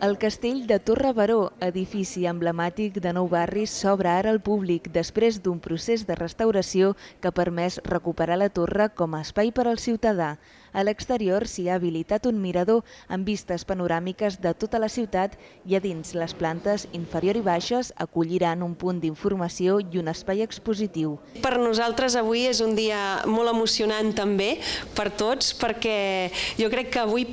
El castell de Torre Baró, edifici emblemàtic de nou barris, s'obre ara al públic després d'un procés de restauració que ha permès recuperar la torre com a espai per al ciutadà. A l'exterior s'hi ha habilitat un mirador amb vistes panoràmiques de tota la ciutat i a dins les plantes inferior i baixes acolliran un punt d'informació i un espai expositiu. Per nosaltres avui és un dia molt emocionant també per tots perquè jo crec que avui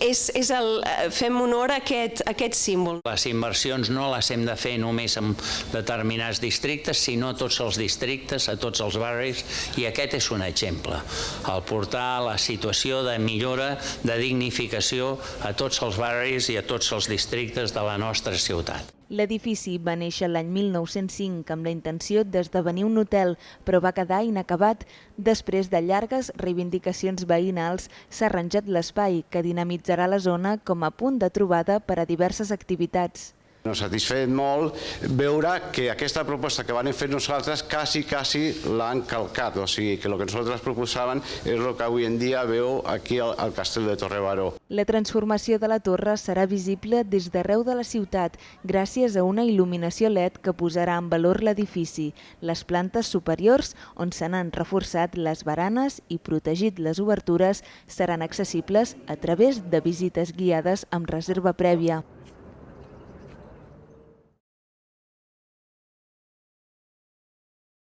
és, és el, fem honor a aquest aquest, aquest símbol. Les inversions no les hem de fer només en determinats districtes, sinó a tots els districtes, a tots els barris, i aquest és un exemple. El portar la situació de millora, de dignificació a tots els barris i a tots els districtes de la nostra ciutat. L'edifici va néixer l'any 1905 amb la intenció d'esdevenir un hotel, però va quedar inacabat. Després de llargues reivindicacions veïnals, s'ha arranjat l'espai que dinamitzarà la zona com a punt de trobada per a diverses activitats. Nos satisfet molt veure que aquesta proposta que van fer nosaltres quasi, quasi l'han calcat, o sigui que el que nosaltres proposàvem és el que avui en dia veu aquí al, al castell de Torre Baró. La transformació de la torre serà visible des d'arreu de la ciutat gràcies a una il·luminació LED que posarà en valor l'edifici, les plantes superiors on se n'han reforçat les baranes i protegit les obertures seran accessibles a través de visites guiades amb reserva prèvia.